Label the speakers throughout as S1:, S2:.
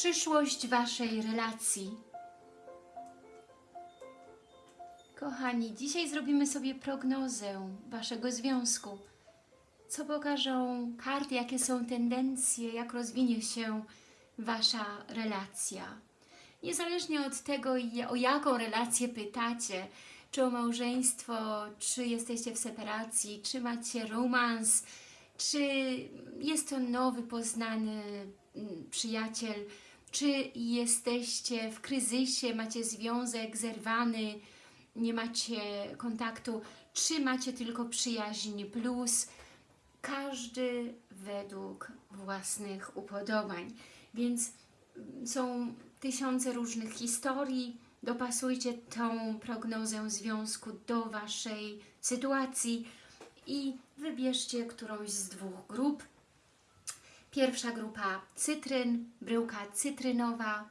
S1: przyszłość Waszej relacji. Kochani, dzisiaj zrobimy sobie prognozę Waszego związku. Co pokażą karty, jakie są tendencje, jak rozwinie się Wasza relacja. Niezależnie od tego, o jaką relację pytacie, czy o małżeństwo, czy jesteście w separacji, czy macie romans, czy jest to nowy, poznany mm, przyjaciel, czy jesteście w kryzysie, macie związek zerwany, nie macie kontaktu, czy macie tylko przyjaźń plus, każdy według własnych upodobań. Więc mm, są tysiące różnych historii. Dopasujcie tą prognozę związku do Waszej sytuacji i wybierzcie którąś z dwóch grup. Pierwsza grupa cytryn, bryłka cytrynowa.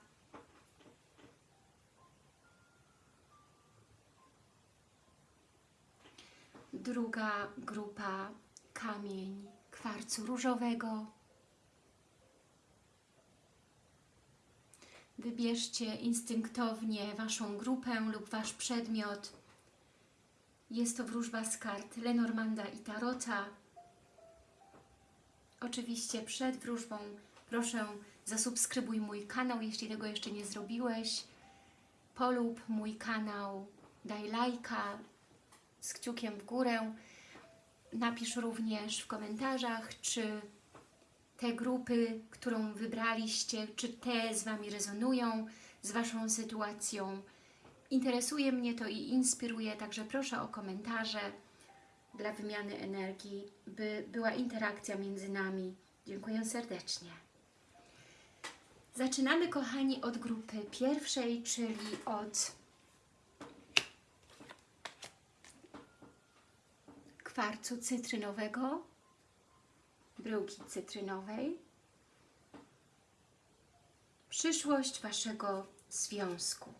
S1: Druga grupa kamień kwarcu różowego. Wybierzcie instynktownie Waszą grupę lub Wasz przedmiot. Jest to wróżba z kart Lenormanda i Tarota. Oczywiście przed wróżbą proszę zasubskrybuj mój kanał, jeśli tego jeszcze nie zrobiłeś. Polub mój kanał, daj lajka z kciukiem w górę. Napisz również w komentarzach, czy te grupy, którą wybraliście, czy te z Wami rezonują z Waszą sytuacją. Interesuje mnie to i inspiruje, także proszę o komentarze dla wymiany energii, by była interakcja między nami. Dziękuję serdecznie. Zaczynamy, kochani, od grupy pierwszej, czyli od kwarcu cytrynowego, bryłki cytrynowej. Przyszłość Waszego związku.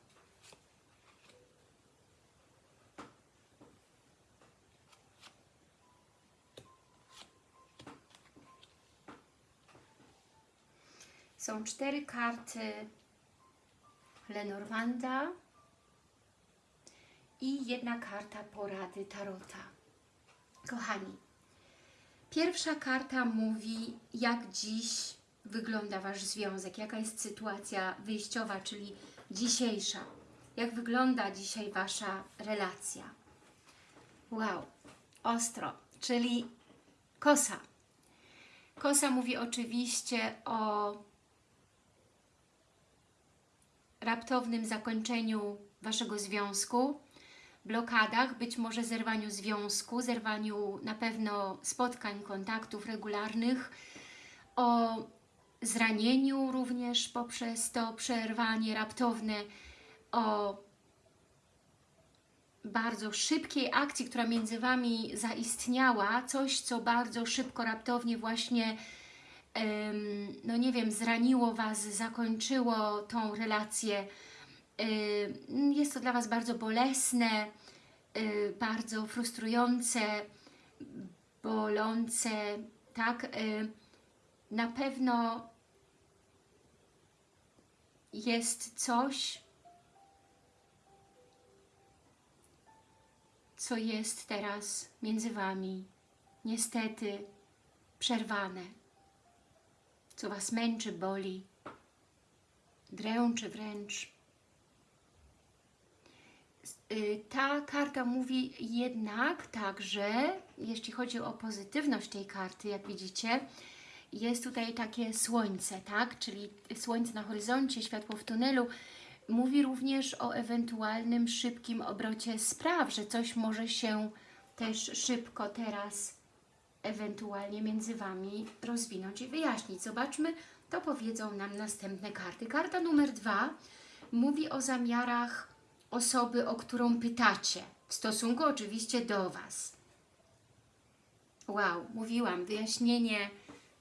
S1: Są cztery karty Lenormanda i jedna karta porady Tarota. Kochani, pierwsza karta mówi, jak dziś wygląda Wasz związek, jaka jest sytuacja wyjściowa, czyli dzisiejsza. Jak wygląda dzisiaj Wasza relacja. Wow, ostro, czyli kosa. Kosa mówi oczywiście o raptownym zakończeniu Waszego związku, blokadach, być może zerwaniu związku, zerwaniu na pewno spotkań, kontaktów regularnych, o zranieniu również poprzez to przerwanie raptowne, o bardzo szybkiej akcji, która między Wami zaistniała, coś, co bardzo szybko, raptownie właśnie no nie wiem, zraniło Was, zakończyło tą relację. Jest to dla Was bardzo bolesne, y, bardzo frustrujące, bolące, tak? Y, Na pewno jest coś, co jest teraz między Wami niestety przerwane co Was męczy, boli, dręczy wręcz. Y, Ta karta mówi jednak także, jeśli chodzi o pozytywność tej karty, jak widzicie, jest tutaj takie słońce, tak? Czyli słońce na horyzoncie, światło w tunelu. Mówi również o ewentualnym szybkim obrocie spraw, że coś może się też szybko teraz ewentualnie między Wami rozwinąć i wyjaśnić. Zobaczmy, to powiedzą nam następne karty. Karta numer dwa mówi o zamiarach osoby, o którą pytacie, w stosunku oczywiście do Was. Wow, mówiłam, wyjaśnienie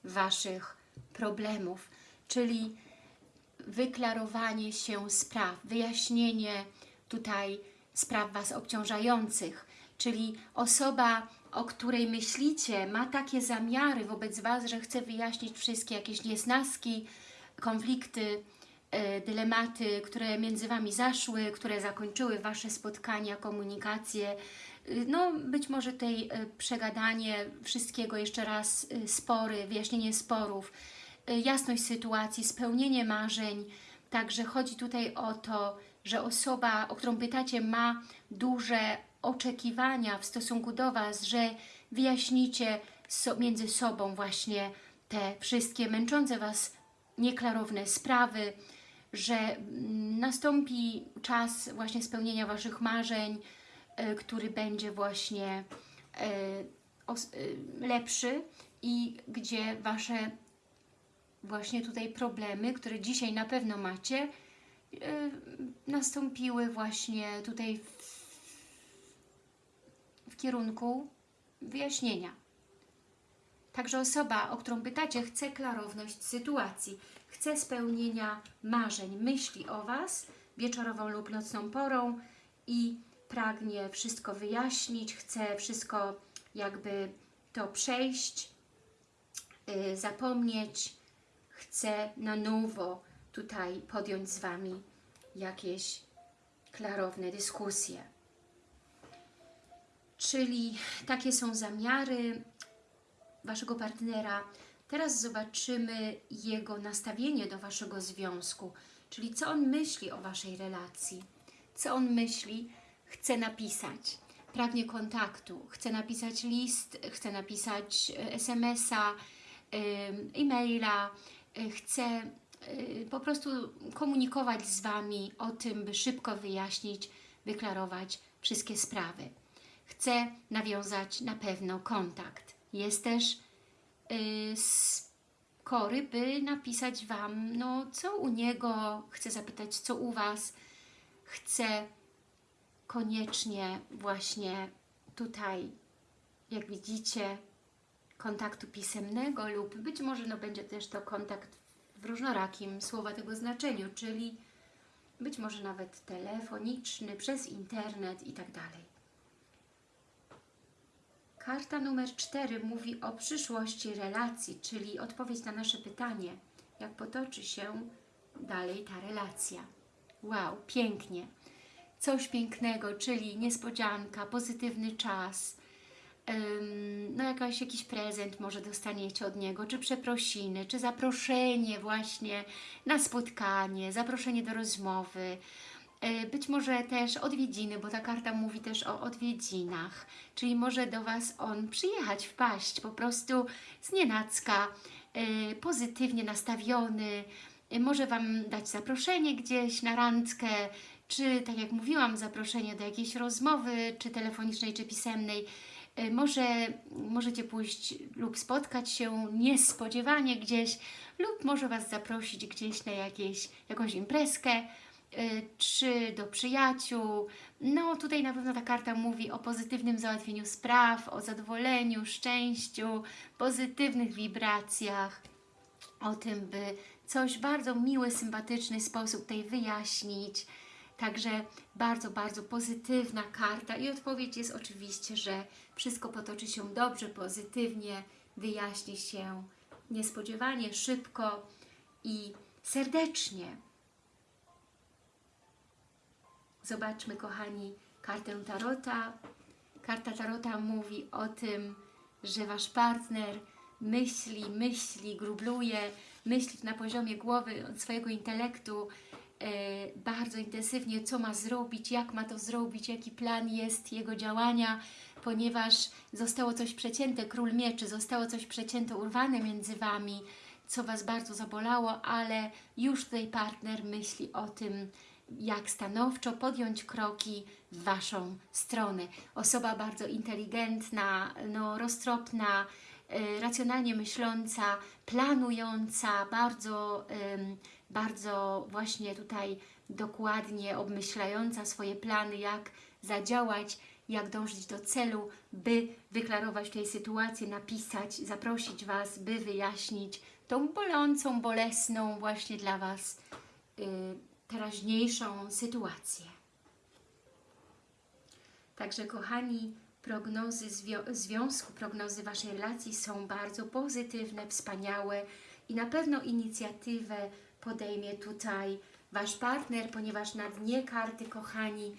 S1: Waszych problemów, czyli wyklarowanie się spraw, wyjaśnienie tutaj spraw Was obciążających, czyli osoba, o której myślicie, ma takie zamiary wobec Was, że chce wyjaśnić wszystkie jakieś niesnaski, konflikty, e, dylematy, które między Wami zaszły, które zakończyły Wasze spotkania, komunikacje. Y, No, być może tutaj e, przegadanie wszystkiego jeszcze raz, spory, wyjaśnienie sporów, jasność sytuacji, spełnienie marzeń. Także chodzi tutaj o to, że osoba, o którą pytacie, ma duże oczekiwania w stosunku do Was, że wyjaśnicie so, między sobą właśnie te wszystkie męczące Was nieklarowne sprawy, że nastąpi czas właśnie spełnienia Waszych marzeń, y, który będzie właśnie os- y, lepszy i gdzie Wasze właśnie tutaj problemy, które dzisiaj na pewno macie, nastąpiły właśnie tutaj w kierunku wyjaśnienia. Także osoba, o którą pytacie, chce klarowność sytuacji, chce spełnienia marzeń, myśli o Was wieczorową lub nocną porą i pragnie wszystko wyjaśnić, chce wszystko jakby to przejść, y, zapomnieć, chce na nowo tutaj podjąć z Wami jakieś klarowne dyskusje. Czyli takie są zamiary Waszego partnera. Teraz zobaczymy jego nastawienie do Waszego związku, czyli co on myśli o Waszej relacji, co on myśli, chce napisać. Pragnie kontaktu, chce napisać list, chce napisać e, SMS-a, em, e-maila, e, chce e, po prostu komunikować z Wami o tym, by szybko wyjaśnić, wyklarować wszystkie sprawy. Chce nawiązać na pewno kontakt. Jest też y, skory, by napisać Wam, no co u niego, chce zapytać, co u Was, chce koniecznie właśnie tutaj, jak widzicie, kontaktu pisemnego lub być może no, będzie też to kontakt w różnorakim słowa tego znaczeniu, czyli być może nawet telefoniczny, przez internet i tak dalej. Karta numer 4 mówi o przyszłości relacji, czyli odpowiedź na nasze pytanie, jak potoczy się dalej ta relacja. Wow, pięknie. Coś pięknego, czyli niespodzianka, pozytywny czas, no jakaś, jakiś prezent może dostaniecie od niego, czy przeprosiny, czy zaproszenie właśnie na spotkanie, zaproszenie do rozmowy, być może też odwiedziny, bo ta karta mówi też o odwiedzinach, czyli może do Was on przyjechać, wpaść po prostu z nienacka, e, pozytywnie nastawiony, e, może Wam dać zaproszenie gdzieś na randkę, czy tak jak mówiłam, zaproszenie do jakiejś rozmowy, czy telefonicznej, czy pisemnej. E, Może możecie pójść lub spotkać się niespodziewanie gdzieś, lub może Was zaprosić gdzieś na jakieś, jakąś imprezkę, czy do przyjaciół. No tutaj na pewno ta karta mówi o pozytywnym załatwieniu spraw, o zadowoleniu, szczęściu, pozytywnych wibracjach, o tym, by coś bardzo miły, sympatyczny sposób tutaj wyjaśnić. Także bardzo, bardzo pozytywna karta i odpowiedź jest oczywiście, że wszystko potoczy się dobrze, pozytywnie, wyjaśni się niespodziewanie, szybko i serdecznie. Zobaczmy, kochani, kartę Tarota. Karta Tarota mówi o tym, że Wasz partner myśli, myśli, grubluje, myśli na poziomie głowy, swojego intelektu e, bardzo intensywnie, co ma zrobić, jak ma to zrobić, jaki plan jest jego działania, ponieważ zostało coś przecięte, król mieczy, zostało coś przecięte, urwane między Wami, co Was bardzo zabolało, ale już tutaj partner myśli o tym, jak stanowczo podjąć kroki w Waszą stronę. Osoba bardzo inteligentna, no, roztropna, y, racjonalnie myśląca, planująca, bardzo, bardzo właśnie tutaj dokładnie obmyślająca swoje plany, jak zadziałać, jak dążyć do celu, by wyklarować tej sytuację, napisać, zaprosić Was, by wyjaśnić tą bolącą, bolesną właśnie dla Was y, teraźniejszą sytuację. Także kochani, prognozy zwią- związku, prognozy Waszej relacji są bardzo pozytywne, wspaniałe i na pewno inicjatywę podejmie tutaj Wasz partner, ponieważ na dnie karty, kochani,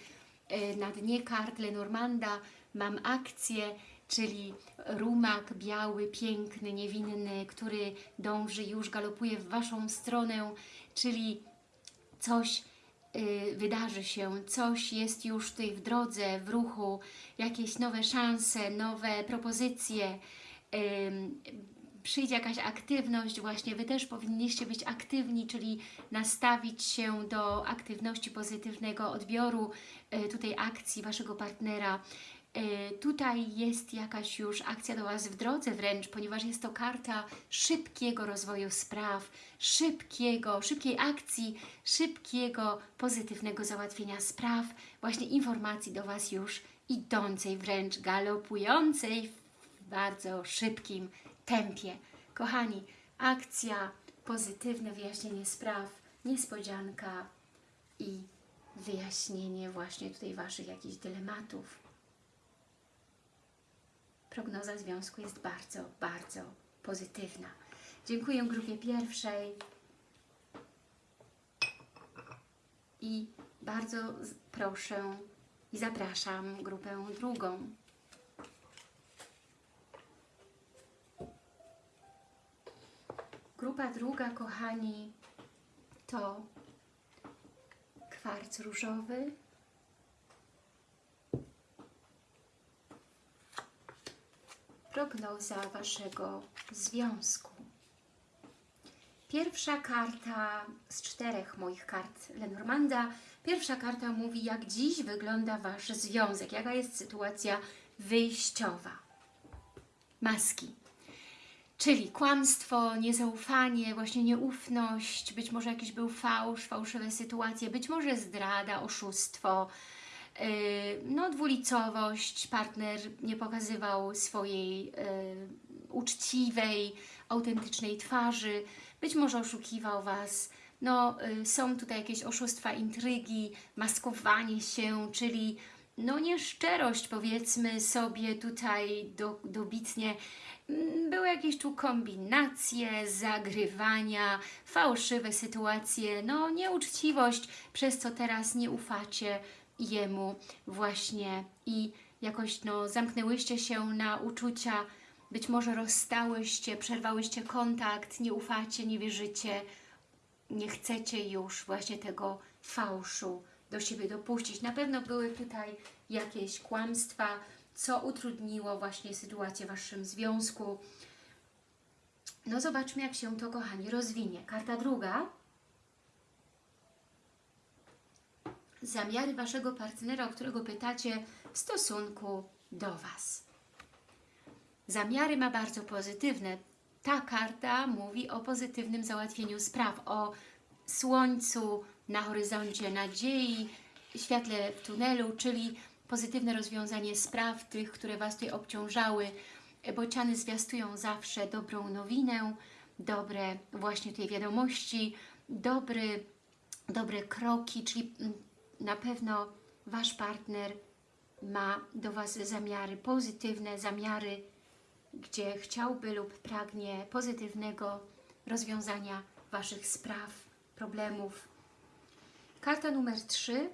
S1: e, na dnie kart Lenormanda mam akcję, czyli rumak biały, piękny, niewinny, który dąży, już galopuje w Waszą stronę, czyli coś y, wydarzy się, coś jest już tutaj w drodze, w ruchu, jakieś nowe szanse, nowe propozycje, przyjdzie jakaś aktywność, właśnie Wy też powinniście być aktywni, czyli nastawić się do aktywności pozytywnego odbioru y, tutaj akcji Waszego partnera. Y, Tutaj jest jakaś już akcja do Was w drodze wręcz, ponieważ jest to karta szybkiego rozwoju spraw, szybkiego, szybkiej akcji, szybkiego, pozytywnego załatwienia spraw, właśnie informacji do Was już idącej, wręcz galopującej w bardzo szybkim tempie. Kochani, akcja, pozytywne wyjaśnienie spraw, niespodzianka i wyjaśnienie właśnie tutaj Waszych jakichś dylematów prognoza związku jest bardzo, bardzo pozytywna. Dziękuję grupie pierwszej i bardzo proszę i zapraszam grupę drugą. Grupa druga, kochani, to kwarc różowy, prognoza Waszego związku. Pierwsza karta z czterech moich kart Lenormanda. Pierwsza karta mówi, jak dziś wygląda Wasz związek, jaka jest sytuacja wyjściowa. Maski. Czyli kłamstwo, niezaufanie, właśnie nieufność, być może jakiś był fałsz, fałszywe sytuacje, być może zdrada, oszustwo, no dwulicowość, partner nie pokazywał swojej yy, uczciwej, autentycznej twarzy, być może oszukiwał Was, no yy, są tutaj jakieś oszustwa, intrygi, maskowanie się, czyli no nieszczerość powiedzmy sobie tutaj do, dobitnie, Mm, były jakieś tu kombinacje, zagrywania, fałszywe sytuacje, no nieuczciwość, przez co teraz nie ufacie jemu właśnie i jakoś no zamknęłyście się na uczucia, być może rozstałyście, przerwałyście kontakt, nie ufacie, nie wierzycie, nie chcecie już właśnie tego fałszu do siebie dopuścić. Na pewno były tutaj jakieś kłamstwa, co utrudniło właśnie sytuację w Waszym związku. No zobaczmy, jak się to, kochani, rozwinie. Karta druga. Zamiary Waszego partnera, o którego pytacie w stosunku do Was. Zamiary ma bardzo pozytywne. Ta karta mówi o pozytywnym załatwieniu spraw, o słońcu na horyzoncie nadziei, świetle tunelu, czyli pozytywne rozwiązanie spraw tych, które Was tutaj obciążały. Bociany zwiastują zawsze dobrą nowinę, dobre właśnie tej wiadomości, dobry, dobre kroki, czyli na pewno Wasz partner ma do Was zamiary pozytywne, zamiary, gdzie chciałby lub pragnie pozytywnego rozwiązania Waszych spraw, problemów. Karta numer 3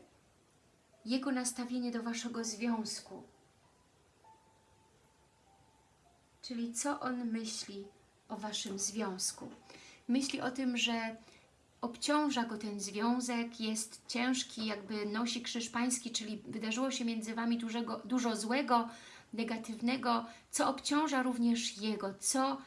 S1: jego nastawienie do Waszego związku. Czyli co on myśli o Waszym związku. Myśli o tym, że obciąża go ten związek, jest ciężki, jakby nosi krzyż pański, czyli wydarzyło się między Wami dużego, dużo złego, negatywnego, co obciąża również jego, co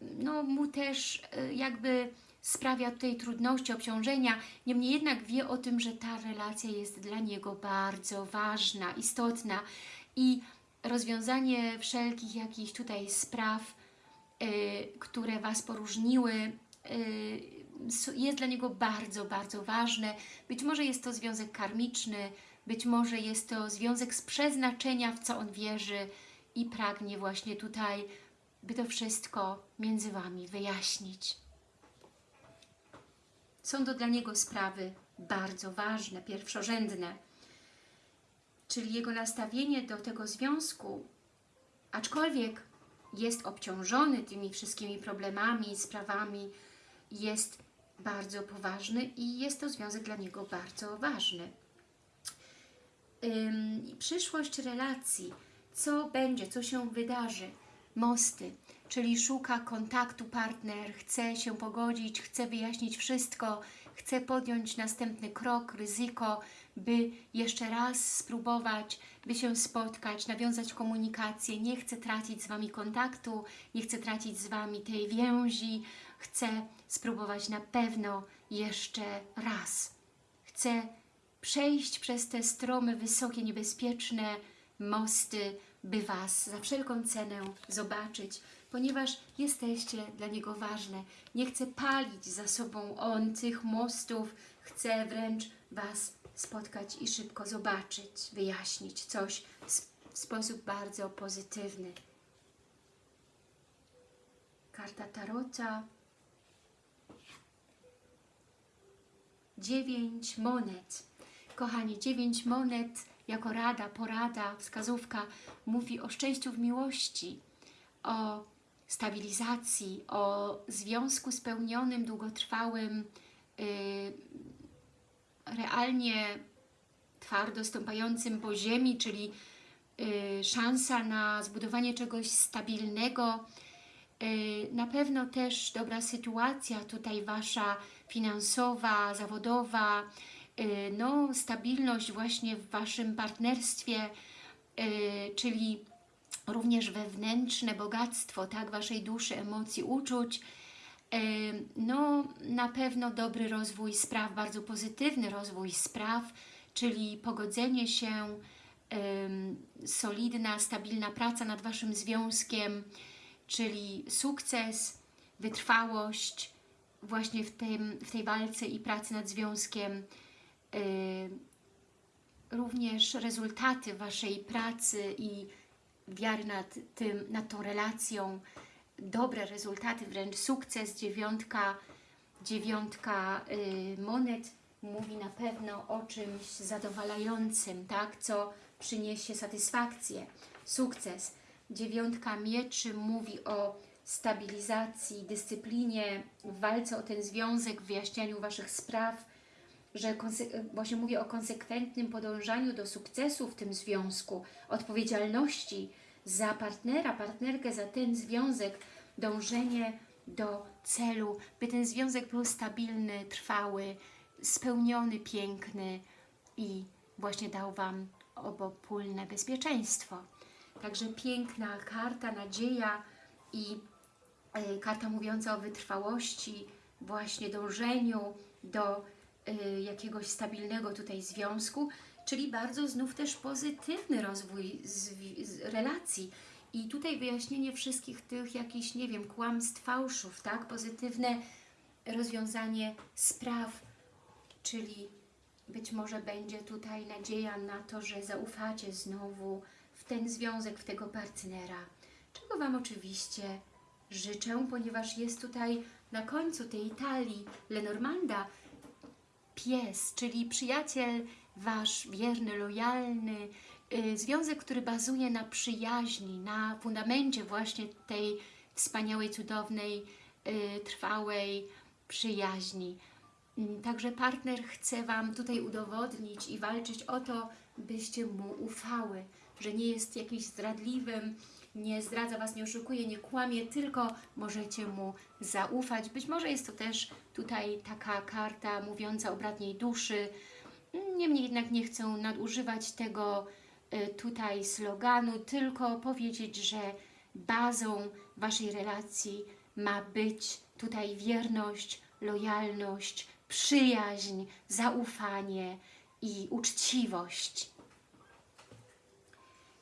S1: no, mu też y, jakby sprawia tutaj trudności, obciążenia. Niemniej jednak wie o tym, że ta relacja jest dla niego bardzo ważna, istotna i rozwiązanie wszelkich jakichś tutaj spraw, y, które Was poróżniły, y, jest dla niego bardzo, bardzo ważne. Być może jest to związek karmiczny, być może jest to związek z przeznaczenia, w co on wierzy i pragnie właśnie tutaj, by to wszystko między Wami wyjaśnić. Są to dla niego sprawy bardzo ważne, pierwszorzędne. Czyli jego nastawienie do tego związku, aczkolwiek jest obciążony tymi wszystkimi problemami, sprawami, jest bardzo poważny i jest to związek dla niego bardzo ważny. Ym, przyszłość relacji, co będzie, co się wydarzy, mosty, czyli szuka kontaktu partner, chce się pogodzić, chce wyjaśnić wszystko, chce podjąć następny krok, ryzyko, by jeszcze raz spróbować, by się spotkać, nawiązać komunikację, nie chce tracić z Wami kontaktu, nie chce tracić z Wami tej więzi, chce spróbować na pewno jeszcze raz. Chce przejść przez te stromy wysokie, niebezpieczne mosty, by Was za wszelką cenę zobaczyć, ponieważ jesteście dla Niego ważne. Nie chce palić za sobą On tych mostów, chce wręcz Was spotkać i szybko zobaczyć, wyjaśnić coś w sposób bardzo pozytywny. Karta Tarota. Dziewięć monet. Kochani, dziewięć monet jako rada, porada, wskazówka mówi o szczęściu w miłości, o stabilizacji, o związku spełnionym, długotrwałym, yy, realnie twardo stąpającym po ziemi, czyli yy, szansa na zbudowanie czegoś stabilnego, yy, na pewno też dobra sytuacja tutaj Wasza finansowa, zawodowa, yy, no stabilność właśnie w Waszym partnerstwie, yy, czyli również wewnętrzne bogactwo, tak, Waszej duszy, emocji, uczuć, no na pewno dobry rozwój spraw, bardzo pozytywny rozwój spraw, czyli pogodzenie się, solidna, stabilna praca nad Waszym związkiem, czyli sukces, wytrwałość właśnie w, tym, w tej walce i pracy nad związkiem, również rezultaty Waszej pracy i wiary nad, tym, nad tą relacją, dobre rezultaty, wręcz sukces, dziewiątka, dziewiątka y, monet mówi na pewno o czymś zadowalającym, tak, co przyniesie satysfakcję, sukces. Dziewiątka mieczy mówi o stabilizacji, dyscyplinie, w walce o ten związek, w wyjaśnianiu Waszych spraw, że właśnie mówię o konsekwentnym podążaniu do sukcesu w tym związku, odpowiedzialności za partnera, partnerkę, za ten związek, dążenie do celu, by ten związek był stabilny, trwały, spełniony, piękny i właśnie dał Wam obopólne bezpieczeństwo. Także piękna karta, nadzieja i karta mówiąca o wytrwałości, właśnie dążeniu do y, jakiegoś stabilnego tutaj związku, czyli bardzo znów też pozytywny rozwój z, z relacji. I tutaj wyjaśnienie wszystkich tych jakichś, nie wiem, kłamstw, fałszów, tak? Pozytywne rozwiązanie spraw, czyli być może będzie tutaj nadzieja na to, że zaufacie znowu w ten związek, w tego partnera. Czego Wam oczywiście życzę, ponieważ jest tutaj na końcu tej talii Lenormanda pies, czyli przyjaciel Wasz wierny, lojalny, yy, związek, który bazuje na przyjaźni, na fundamencie właśnie tej wspaniałej, cudownej, yy, trwałej przyjaźni. Yy, także partner chce Wam tutaj udowodnić i walczyć o to, byście mu ufały, że nie jest jakimś zdradliwym, nie zdradza Was, nie oszukuje, nie kłamie, tylko możecie mu zaufać. Być może jest to też tutaj taka karta mówiąca o bratniej duszy, Niemniej jednak nie chcę nadużywać tego y, tutaj sloganu, tylko powiedzieć, że bazą Waszej relacji ma być tutaj wierność, lojalność, przyjaźń, zaufanie i uczciwość.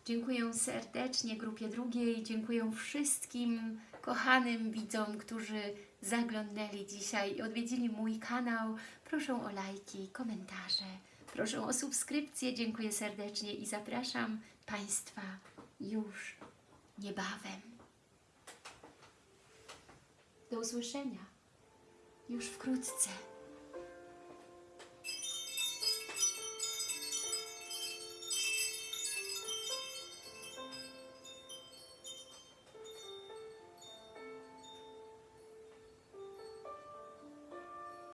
S1: Dziękuję serdecznie grupie drugiej, dziękuję wszystkim kochanym widzom, którzy zaglądnęli dzisiaj i odwiedzili mój kanał. Proszę o lajki, komentarze, proszę o subskrypcję. Dziękuję serdecznie i zapraszam Państwa już niebawem. Do usłyszenia już wkrótce.